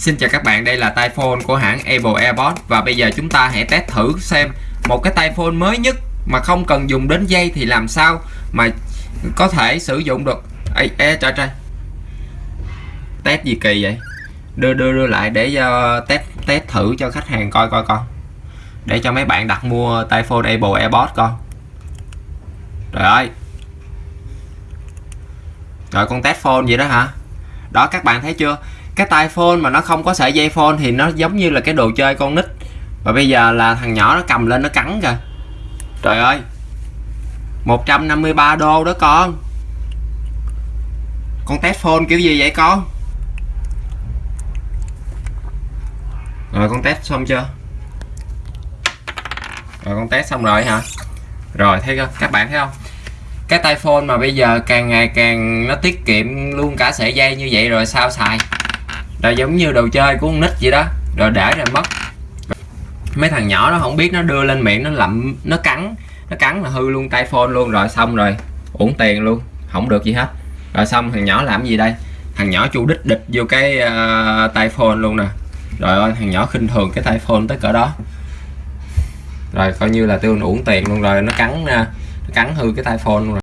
Xin chào các bạn, đây là tai phone của hãng Apple AirPods và bây giờ chúng ta hãy test thử xem một cái tai phone mới nhất mà không cần dùng đến dây thì làm sao mà có thể sử dụng được. Ê, ê trời trời. Test gì kỳ vậy? Đưa đưa đưa lại để uh, test test thử cho khách hàng coi coi con. Để cho mấy bạn đặt mua tai phone Apple AirPods con. Trời ơi. Rồi con test phone vậy đó hả? Đó các bạn thấy chưa? Cái tai phone mà nó không có sợi dây phone thì nó giống như là cái đồ chơi con nít. Và bây giờ là thằng nhỏ nó cầm lên nó cắn kìa. Trời ơi. 153 đô đó con. Con test phone kiểu gì vậy con? Rồi, con test xong chưa? Rồi, con test xong rồi hả? Rồi, thấy không các bạn thấy không? Cái tai phone mà bây giờ càng ngày càng nó tiết kiệm luôn cả sợi dây như vậy rồi sao xài? Là giống như đồ chơi của con nít vậy đó. Rồi để rồi mất mấy thằng nhỏ nó không biết nó đưa lên miệng nó lậm nó cắn. Nó cắn là hư luôn tay phone luôn rồi xong rồi uổng tiền luôn không được gì hết. Rồi xong thằng nhỏ làm gì đây? Thằng nhỏ chu đích địch vô cái uh, tay phone luôn nè. Rồi ơi thằng nhỏ khinh thường cái tay phone tới cỡ đó. Rồi coi như là tôi uổng tiền luôn rồi nó cắn uh, nó cắn hư cái tay phone luôn rồi.